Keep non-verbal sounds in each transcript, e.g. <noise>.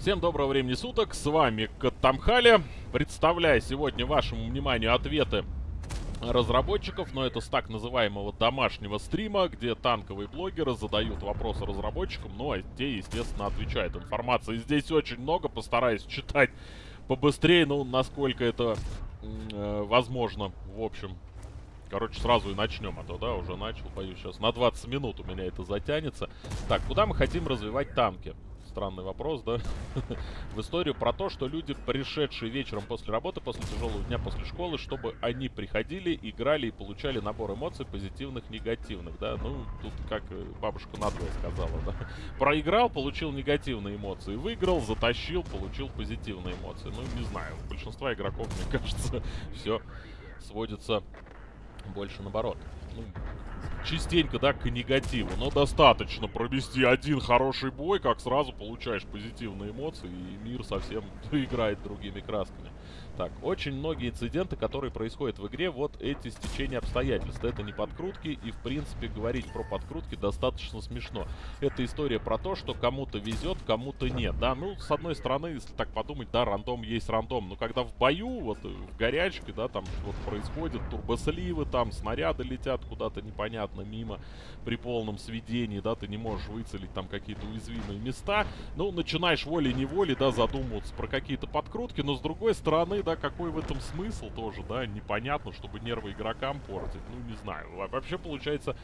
Всем доброго времени суток, с вами Катамхали. Представляю сегодня вашему вниманию ответы разработчиков, но это с так называемого домашнего стрима, где танковые блогеры задают вопросы разработчикам, ну а те, естественно, отвечают. Информации здесь очень много, постараюсь читать побыстрее, ну, насколько это э, возможно, в общем. Короче, сразу и начнем, а то, да, уже начал, боюсь, сейчас на 20 минут у меня это затянется. Так, куда мы хотим развивать танки? Странный вопрос, да, <laughs> в историю про то, что люди, пришедшие вечером после работы, после тяжелого дня, после школы, чтобы они приходили, играли и получали набор эмоций позитивных, негативных, да, ну, тут как э, бабушка надвое сказала, да, проиграл, получил негативные эмоции, выиграл, затащил, получил позитивные эмоции, ну, не знаю, у большинства игроков, мне <laughs> кажется, все сводится больше наоборот. Частенько, да, к негативу. Но достаточно провести один хороший бой, как сразу получаешь позитивные эмоции, и мир совсем <laughs> играет другими красками. Так, очень многие инциденты, которые происходят в игре, вот эти стечения обстоятельств. Это не подкрутки, и в принципе говорить про подкрутки достаточно смешно. Это история про то, что кому-то везет, кому-то нет. Да, ну, с одной стороны, если так подумать, да, рандом есть рандом. Но когда в бою, вот в горячке, да, там что-то происходит, турбосливы, там снаряды летят куда-то непонятно мимо при полном сведении, да, ты не можешь выцелить там какие-то уязвимые места. Ну, начинаешь волей-неволей, да, задумываться про какие-то подкрутки, но с другой стороны, да, какой в этом смысл тоже, да, непонятно, чтобы нервы игрокам портить, ну, не знаю. Вообще, получается,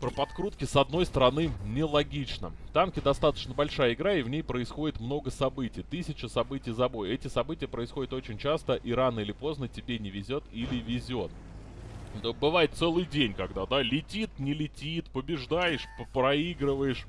про подкрутки, с одной стороны, нелогично. Танки достаточно большая игра, и в ней происходит много событий. Тысяча событий за бой. Эти события происходят очень часто, и рано или поздно тебе не везет или везет. Да, бывает целый день, когда, да, летит, не летит, побеждаешь, проигрываешь.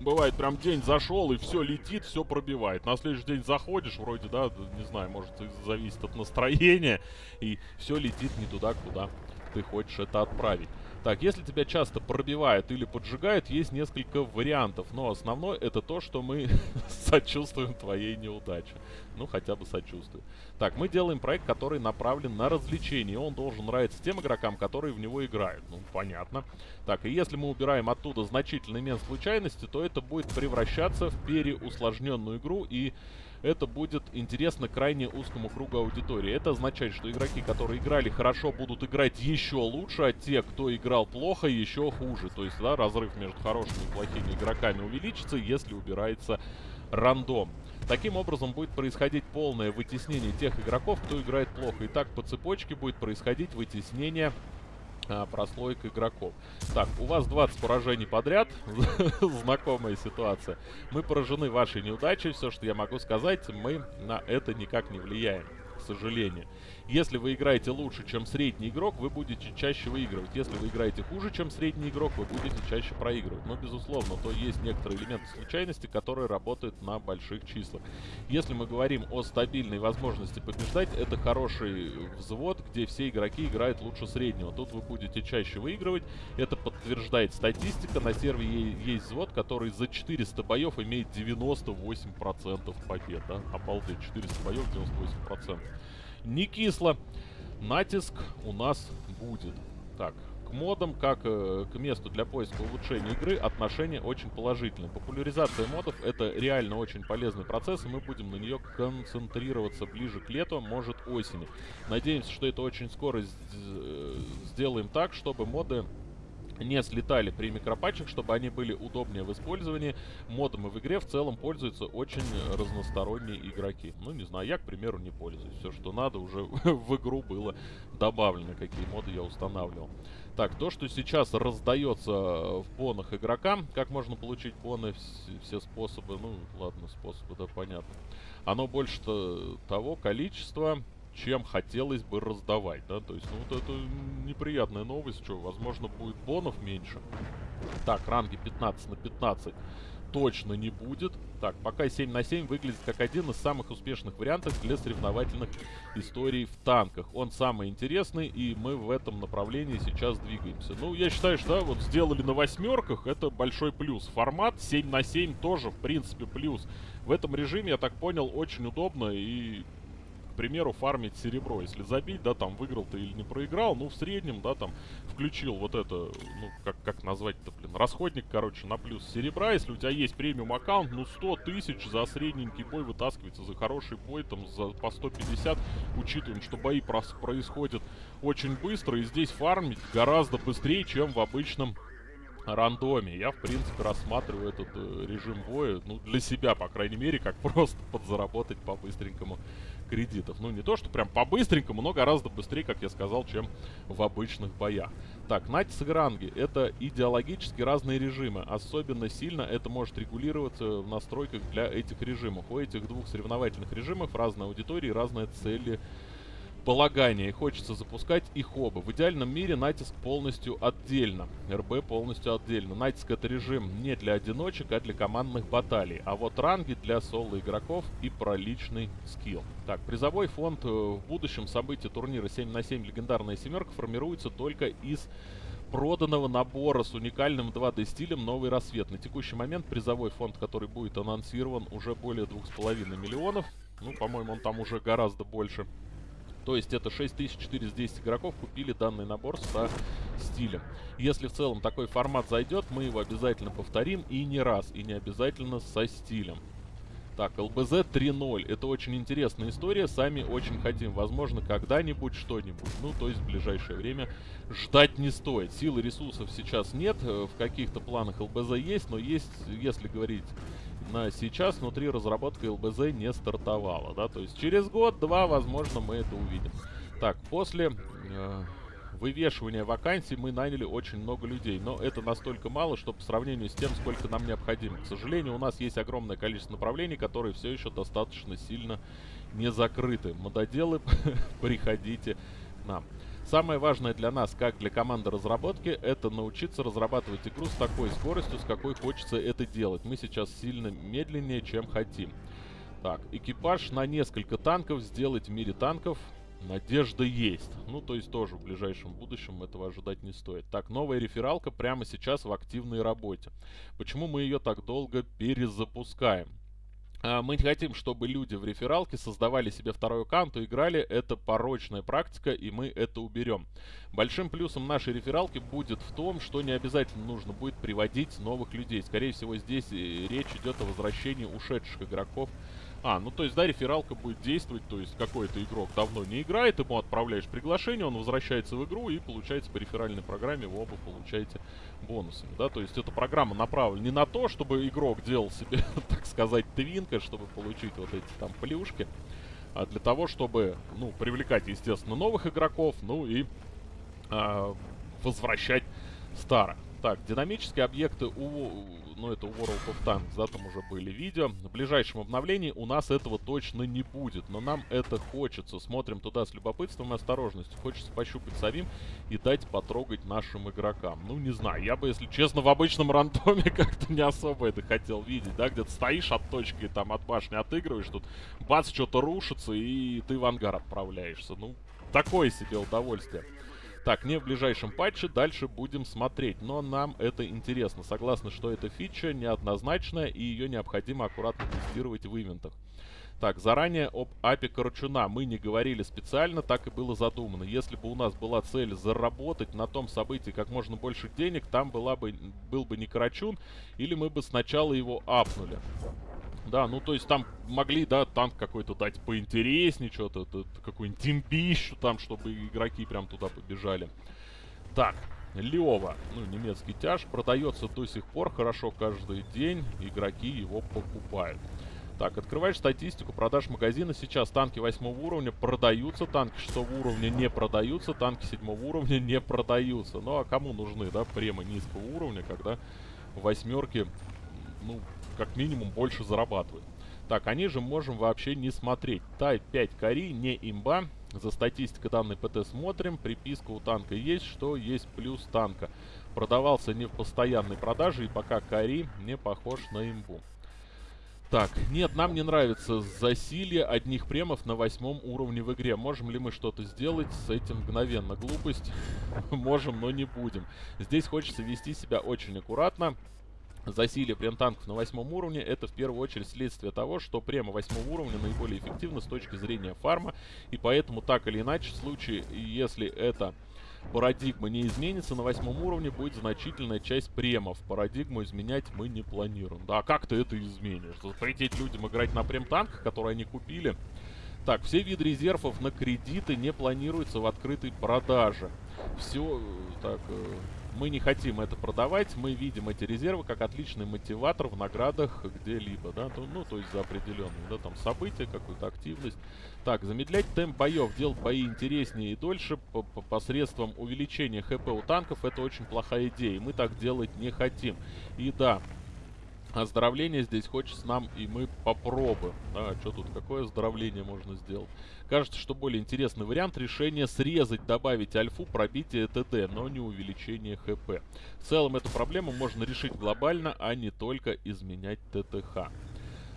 Бывает, прям день зашел, и все летит, все пробивает. На следующий день заходишь, вроде, да, не знаю, может, зависит от настроения, и все летит не туда, куда ты хочешь это отправить. Так, если тебя часто пробивает или поджигает, есть несколько вариантов. Но основное это то, что мы <laughs> сочувствуем твоей неудаче. Ну, хотя бы сочувствуем. Так, мы делаем проект, который направлен на развлечение. Он должен нравиться тем игрокам, которые в него играют. Ну, понятно. Так, и если мы убираем оттуда значительный элемент случайности, то это будет превращаться в переусложненную игру и это будет интересно крайне узкому кругу аудитории. Это означает, что игроки, которые играли хорошо, будут играть еще лучше, а те, кто играл плохо, еще хуже. То есть, да, разрыв между хорошими и плохими игроками увеличится, если убирается рандом. Таким образом будет происходить полное вытеснение тех игроков, кто играет плохо. И так по цепочке будет происходить вытеснение а, прослойка игроков. Так, у вас 20 поражений подряд. <laughs> Знакомая ситуация. Мы поражены вашей неудачей. Все, что я могу сказать, мы на это никак не влияем, к сожалению. Если вы играете лучше, чем средний игрок, вы будете чаще выигрывать. Если вы играете хуже, чем средний игрок, вы будете чаще проигрывать. Но, безусловно, то есть некоторые элементы случайности, которые работают на больших числах. Если мы говорим о стабильной возможности побеждать, это хороший взвод, где все игроки играют лучше среднего. Тут вы будете чаще выигрывать. Это подтверждает статистика. На сервере есть взвод, который за 400 боев имеет 98% побед. Да? Обалдеть, 400 боев, 98% не кисло. Натиск у нас будет. Так, к модам, как э, к месту для поиска улучшения игры, отношение очень положительное. Популяризация модов это реально очень полезный процесс, и мы будем на нее концентрироваться ближе к лету, может осени. Надеемся, что это очень скоро э, сделаем так, чтобы моды не слетали при микропатчах, чтобы они были удобнее в использовании. Модами в игре в целом пользуются очень разносторонние игроки. Ну, не знаю, я, к примеру, не пользуюсь. Все, что надо, уже <laughs> в игру было добавлено, какие моды я устанавливал. Так, то, что сейчас раздается в бонах игрокам, как можно получить боны, все способы, ну, ладно, способы, да, понятно. Оно больше -то того количества чем хотелось бы раздавать, да, то есть, ну, вот это неприятная новость, что, возможно, будет бонов меньше. Так, ранги 15 на 15 точно не будет. Так, пока 7 на 7 выглядит как один из самых успешных вариантов для соревновательных историй в танках. Он самый интересный, и мы в этом направлении сейчас двигаемся. Ну, я считаю, что, да, вот сделали на восьмерках, это большой плюс. Формат 7 на 7 тоже, в принципе, плюс. В этом режиме, я так понял, очень удобно и примеру, фармить серебро. Если забить, да, там, выиграл ты или не проиграл, ну, в среднем, да, там, включил вот это, ну, как, как назвать-то, блин, расходник, короче, на плюс серебра. Если у тебя есть премиум аккаунт, ну, 100 тысяч за средненький бой вытаскивается, за хороший бой, там, за по 150, учитываем, что бои происходят очень быстро, и здесь фармить гораздо быстрее, чем в обычном рандоме. Я, в принципе, рассматриваю этот э, режим боя, ну, для себя, по крайней мере, как <laughs> просто подзаработать по-быстренькому кредитов. Ну, не то, что прям по-быстренькому, но гораздо быстрее, как я сказал, чем в обычных боях. Так, Натис и Гранги — это идеологически разные режимы. Особенно сильно это может регулироваться в настройках для этих режимов. У этих двух соревновательных режимов разная аудитория и разные цели полагания, и хочется запускать их оба. В идеальном мире натиск полностью отдельно, РБ полностью отдельно. Натиск это режим не для одиночек, а для командных баталий. А вот ранги для соло игроков и про личный скилл. Так, призовой фонд э, в будущем событии турнира 7 на 7 легендарная семерка формируется только из проданного набора с уникальным 2D стилем «Новый рассвет». На текущий момент призовой фонд, который будет анонсирован, уже более 2,5 миллионов. Ну, по-моему, он там уже гораздо больше. То есть это 6410 игроков купили данный набор со стилем. Если в целом такой формат зайдет, мы его обязательно повторим и не раз, и не обязательно со стилем. Так, ЛБЗ 3.0. Это очень интересная история. Сами очень хотим. Возможно, когда-нибудь что-нибудь. Ну, то есть в ближайшее время ждать не стоит. Силы ресурсов сейчас нет. Э, в каких-то планах ЛБЗ есть, но есть, если говорить сейчас внутри разработка ЛБЗ не стартовала, да, то есть через год-два, возможно, мы это увидим. Так, после э, вывешивания вакансий мы наняли очень много людей, но это настолько мало, что по сравнению с тем, сколько нам необходимо. К сожалению, у нас есть огромное количество направлений, которые все еще достаточно сильно не закрыты. Мододелы, <laughs> приходите к нам. Самое важное для нас, как для команды разработки, это научиться разрабатывать игру с такой скоростью, с какой хочется это делать. Мы сейчас сильно медленнее, чем хотим. Так, экипаж на несколько танков сделать в мире танков. Надежда есть. Ну, то есть тоже в ближайшем будущем этого ожидать не стоит. Так, новая рефералка прямо сейчас в активной работе. Почему мы ее так долго перезапускаем? А, мы не хотим, чтобы люди в рефералке создавали себе второй аккаунт и играли. Это порочная практика, и мы это уберем. Большим плюсом нашей рефералки будет в том, что не обязательно нужно будет приводить новых людей. Скорее всего, здесь э, речь идет о возвращении ушедших игроков а, ну то есть, да, рефералка будет действовать, то есть какой-то игрок давно не играет, ему отправляешь приглашение, он возвращается в игру и получается по реферальной программе вы оба получаете бонусами, да, то есть эта программа направлена не на то, чтобы игрок делал себе, <laughs> так сказать, твинка, чтобы получить вот эти там плюшки, а для того, чтобы, ну, привлекать, естественно, новых игроков, ну и а, возвращать старых. Так, динамические объекты у ну это World of Tanks, да, там уже были видео. В ближайшем обновлении у нас этого точно не будет, но нам это хочется. Смотрим туда с любопытством и осторожностью. Хочется пощупать самим и дать потрогать нашим игрокам. Ну, не знаю, я бы, если честно, в обычном рандоме <laughs> как-то не особо это хотел видеть, да, где-то стоишь от точки, там, от башни отыгрываешь, тут бац, что-то рушится, и ты в ангар отправляешься. Ну, такое себе удовольствие. Так, не в ближайшем патче, дальше будем смотреть. Но нам это интересно. Согласны, что эта фича неоднозначная и ее необходимо аккуратно тестировать в ивентах. Так, заранее об апе Корчуна мы не говорили специально, так и было задумано. Если бы у нас была цель заработать на том событии как можно больше денег, там была бы, был бы не Карачун, или мы бы сначала его апнули. Да, ну то есть там могли, да, танк какой-то дать поинтереснее, что-то, какую-нибудь тимпищу там, чтобы игроки прям туда побежали. Так, Лева, ну, немецкий тяж, продается до сих пор хорошо каждый день, игроки его покупают. Так, открываешь статистику продаж магазина. Сейчас танки 8 уровня продаются, танки 6 уровня не продаются, танки 7 уровня не продаются. Ну, а кому нужны, да, премы низкого уровня, когда восьмерки, ну, как минимум больше зарабатывают. Так, они же можем вообще не смотреть. Type 5 кори, не имба. За статистикой данной ПТ смотрим. Приписка у танка есть, что есть плюс танка. Продавался не в постоянной продаже и пока кори не похож на имбу. Так, нет, нам не нравится засилье одних премов на восьмом уровне в игре. Можем ли мы что-то сделать с этим мгновенно? Глупость. <laughs> Можем, но не будем. Здесь хочется вести себя очень аккуратно засилие прем-танков на восьмом уровне, это в первую очередь следствие того, что према восьмого уровня наиболее эффективна с точки зрения фарма, и поэтому так или иначе в случае, если это парадигма не изменится, на восьмом уровне будет значительная часть премов. Парадигму изменять мы не планируем. Да, как ты это изменишь? Запретить людям играть на прем-танках, которые они купили? Так, все виды резервов на кредиты не планируются в открытой продаже. Все, так, э, мы не хотим это продавать, мы видим эти резервы как отличный мотиватор в наградах где-либо, да, то, ну, то есть за определенные, да, там, события, какую-то активность. Так, замедлять темп боев, делать бои интереснее и дольше по -по посредством увеличения хп у танков, это очень плохая идея, мы так делать не хотим. И да, Оздоровление здесь хочется нам, и мы попробуем. А, что тут, какое оздоровление можно сделать? Кажется, что более интересный вариант решения срезать, добавить альфу, пробитие ТД, но не увеличение ХП. В целом эту проблему можно решить глобально, а не только изменять ТТХ.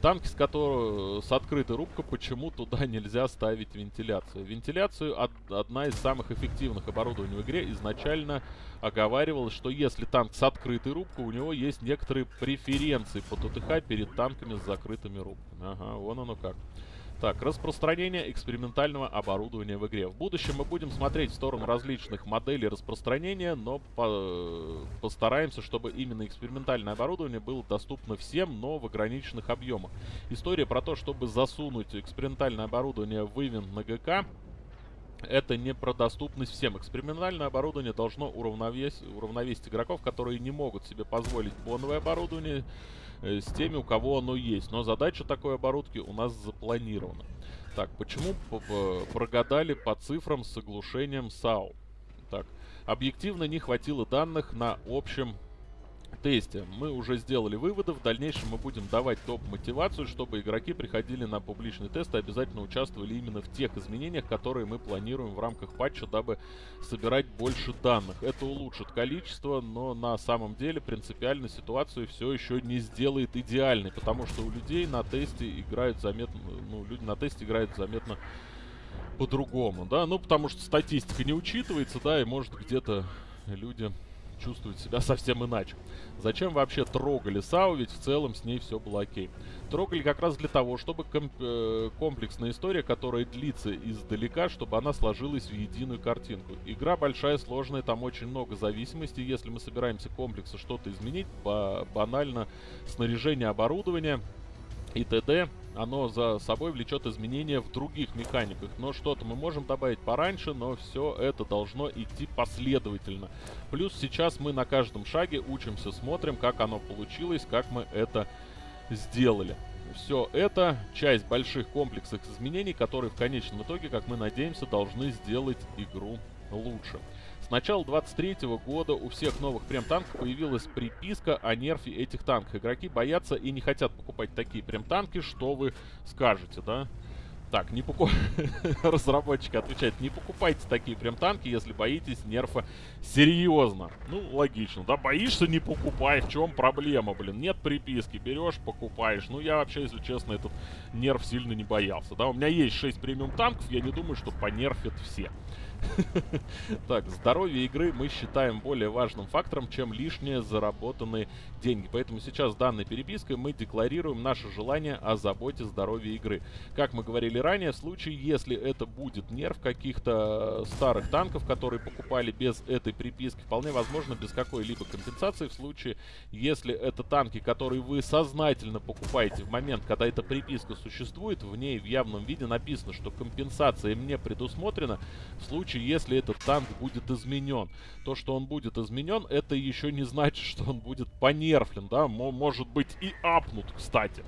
Танки, с, которого, с открытой рубкой, почему туда <laughs> нельзя ставить вентиляцию? Вентиляцию од, одна из самых эффективных оборудований в игре изначально оговаривалось, что если танк с открытой рубкой, у него есть некоторые преференции по ТТХ перед танками с закрытыми рубками. Ага, вон оно как. Так, распространение экспериментального оборудования в игре. В будущем мы будем смотреть в сторону различных моделей распространения, но по постараемся, чтобы именно экспериментальное оборудование было доступно всем, но в ограниченных объемах. История про то, чтобы засунуть экспериментальное оборудование в ивент на ГК, это не про доступность всем. Экспериментальное оборудование должно уравновесить, уравновесить игроков, которые не могут себе позволить боновое оборудование, с теми, у кого оно есть. Но задача такой оборудки у нас запланирована. Так, почему прогадали по цифрам с оглушением САУ? Так, объективно не хватило данных на общем тесте мы уже сделали выводы. В дальнейшем мы будем давать топ-мотивацию, чтобы игроки приходили на публичный тест и обязательно участвовали именно в тех изменениях, которые мы планируем в рамках патча, дабы собирать больше данных. Это улучшит количество, но на самом деле принципиально ситуацию все еще не сделает идеальной, потому что у людей на тесте играют заметно, ну, люди на тесте играют заметно по-другому, да, ну, потому что статистика не учитывается, да, и может где-то люди чувствует себя совсем иначе. Зачем вообще трогали САУ, ведь в целом с ней все было окей. Трогали как раз для того, чтобы комп э, комплексная история, которая длится издалека, чтобы она сложилась в единую картинку. Игра большая, сложная, там очень много зависимостей. Если мы собираемся комплексы что-то изменить, ба банально снаряжение оборудования и т.д оно за собой влечет изменения в других механиках. Но что-то мы можем добавить пораньше, но все это должно идти последовательно. Плюс сейчас мы на каждом шаге учимся, смотрим, как оно получилось, как мы это сделали. Все это часть больших комплексов изменений, которые в конечном итоге, как мы надеемся, должны сделать игру лучше. С начала 23 года у всех новых прем-танков появилась приписка о нерфе этих танков. Игроки боятся и не хотят покупать такие прем-танки, что вы скажете, да? Так, не покуп... <laughs> Разработчики отвечают, не покупайте такие прям танки, если боитесь нерфа серьезно. Ну, логично, да, боишься, не покупай, в чем проблема, блин. Нет приписки, берешь, покупаешь. Ну, я вообще, если честно, этот нерв сильно не боялся, да. У меня есть 6 премиум танков, я не думаю, что понерфят все. <laughs> Так, здоровье игры мы считаем более важным фактором, чем лишние заработанные деньги. Поэтому сейчас данной перепиской мы декларируем наше желание о заботе здоровья игры. Как мы говорили ранее, в случае, если это будет нерв каких-то старых танков, которые покупали без этой приписки, вполне возможно без какой-либо компенсации. В случае, если это танки, которые вы сознательно покупаете в момент, когда эта приписка существует, в ней в явном виде написано, что компенсация мне предусмотрена, в случае случае, если этот танк будет изменен. То, что он будет изменен, это еще не значит, что он будет понерфлен, да, может быть и апнут, кстати.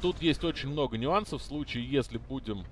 Тут есть очень много нюансов в случае, если будем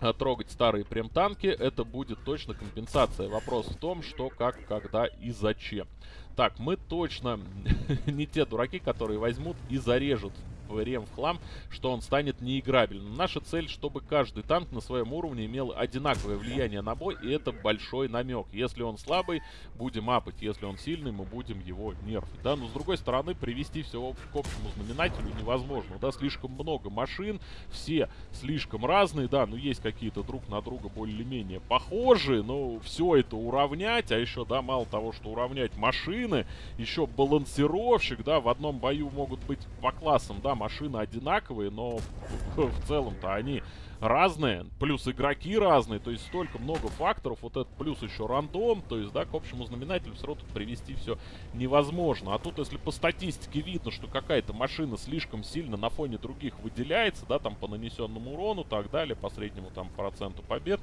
э, трогать старые прем-танки, это будет точно компенсация. Вопрос в том, что, как, когда и зачем. Так, мы точно <laughs> не те дураки, которые возьмут и зарежут ПВРМ в хлам, что он станет неиграбельным. Наша цель, чтобы каждый танк на своем уровне имел одинаковое влияние на бой, и это большой намек. Если он слабый, будем апать. Если он сильный, мы будем его нерфить. Да, но с другой стороны, привести все к общему знаменателю невозможно. Да, слишком много машин, все слишком разные, да, ну есть какие-то друг на друга более-менее похожие, но все это уравнять, а еще, да, мало того, что уравнять машины, еще балансировщик, да, в одном бою могут быть по классам, да, машины одинаковые, но <laughs> в целом-то они разные, плюс игроки разные, то есть столько много факторов, вот этот плюс еще рандом, то есть, да, к общему знаменателю все равно тут привести все невозможно. А тут, если по статистике видно, что какая-то машина слишком сильно на фоне других выделяется, да, там по нанесенному урону, так далее, по среднему там проценту побед,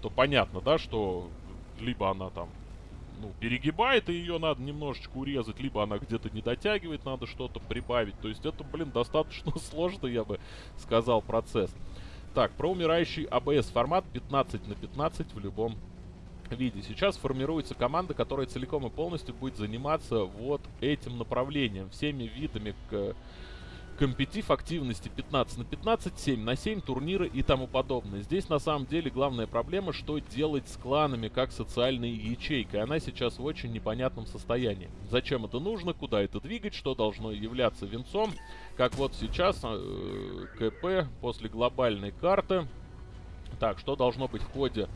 то понятно, да, что либо она там ну, перегибает, и ее надо немножечко урезать, либо она где-то не дотягивает, надо что-то прибавить. То есть это, блин, достаточно <laughs> сложно, я бы сказал, процесс. Так, про умирающий АБС формат 15 на 15 в любом виде. Сейчас формируется команда, которая целиком и полностью будет заниматься вот этим направлением, всеми видами к компетив активности 15 на 15, 7 на 7, турниры и тому подобное. Здесь на самом деле главная проблема, что делать с кланами как социальной ячейкой. Она сейчас в очень непонятном состоянии. Зачем это нужно, куда это двигать, что должно являться венцом. Как вот сейчас э, КП после глобальной карты. Так, что должно быть в ходе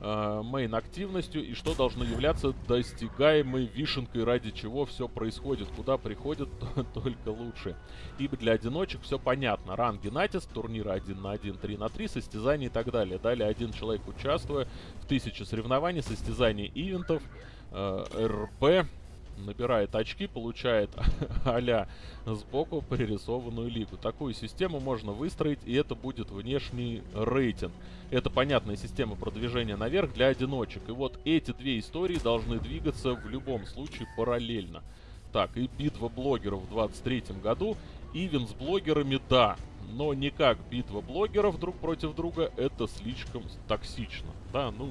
э, мейн активностью и что должно являться достигаемой вишенкой, ради чего все происходит, куда приходит <laughs> только лучше. Ибо для одиночек все понятно. Ранги натиск, турниры 1 на 1, 3 на 3, состязания и так далее. Далее один человек участвуя в тысяче соревнований, состязаний ивентов, э, РП, набирает очки, получает <laughs> а сбоку пририсованную лигу. Такую систему можно выстроить, и это будет внешний рейтинг. Это понятная система продвижения наверх для одиночек. И вот эти две истории должны двигаться в любом случае параллельно. Так, и битва блогеров в 23 году. Ивен с блогерами, да. Но не как битва блогеров друг против друга, это слишком токсично. Да, ну,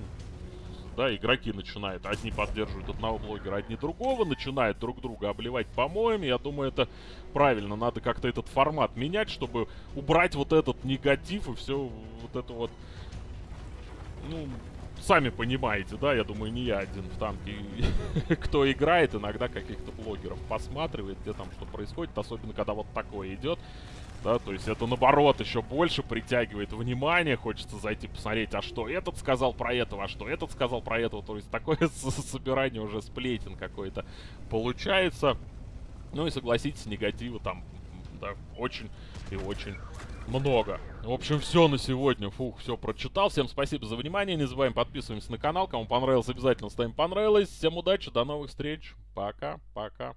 да, игроки начинают, одни поддерживают одного блогера, одни другого, начинают друг друга обливать помоями. Я думаю, это правильно, надо как-то этот формат менять, чтобы убрать вот этот негатив и все вот это вот, ну, сами понимаете, да, я думаю, не я один в танке, <laughs> кто играет, иногда каких-то блогеров посматривает, где там что происходит, особенно когда вот такое идет да, то есть это наоборот еще больше притягивает внимание, хочется зайти посмотреть, а что этот сказал про этого, а что этот сказал про этого, то есть такое <laughs> собирание уже сплетен какой-то получается. Ну и согласитесь, негатива там, да, очень и очень много. В общем, все на сегодня. Фух, все прочитал. Всем спасибо за внимание. Не забываем подписываемся на канал. Кому понравилось, обязательно ставим понравилось. Всем удачи, до новых встреч. Пока, пока.